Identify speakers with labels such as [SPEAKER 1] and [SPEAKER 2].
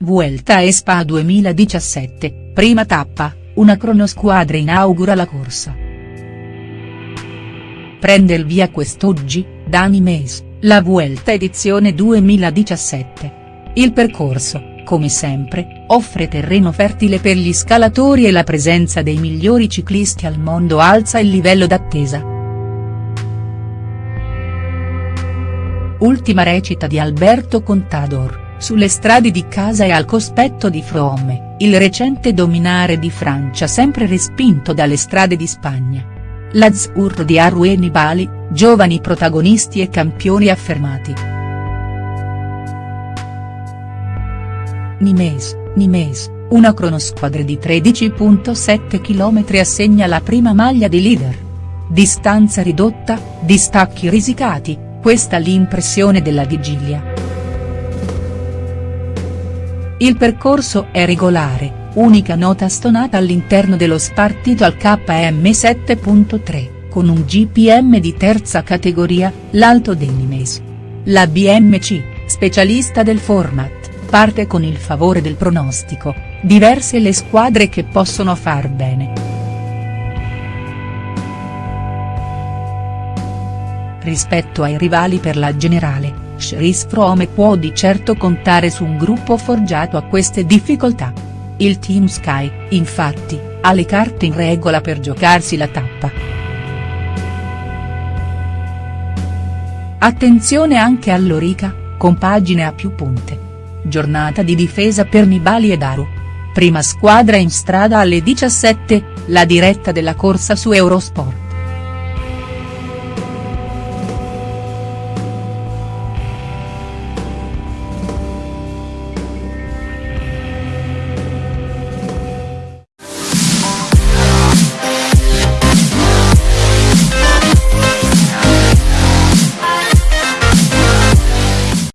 [SPEAKER 1] Vuelta a Spa 2017, prima tappa, una cronosquadra inaugura la corsa. Prende il via quest'oggi, Dani Mes, la Vuelta edizione 2017. Il percorso, come sempre, offre terreno fertile per gli scalatori e la presenza dei migliori ciclisti al mondo alza il livello d'attesa. Ultima recita di Alberto Contador. Sulle strade di casa e al cospetto di Frome, il recente dominare di Francia sempre respinto dalle strade di Spagna. L'Azzurro di Arue Nibali, giovani protagonisti e campioni affermati. Nimes, Nimes, una cronosquadra di 13.7 km assegna la prima maglia di leader. Distanza ridotta, distacchi risicati, questa l'impressione della vigilia. Il percorso è regolare, unica nota stonata all'interno dello spartito al KM 7.3, con un GPM di terza categoria, l'Alto Denimes. La BMC, specialista del format, parte con il favore del pronostico, diverse le squadre che possono far bene. Rispetto ai rivali per la generale, Chris Froome può di certo contare su un gruppo forgiato a queste difficoltà. Il Team Sky, infatti, ha le carte in regola per giocarsi la tappa. Attenzione anche all'Orica, compagine a più punte. Giornata di difesa per Nibali e Daru. Prima squadra in strada alle 17, la diretta della corsa su Eurosport.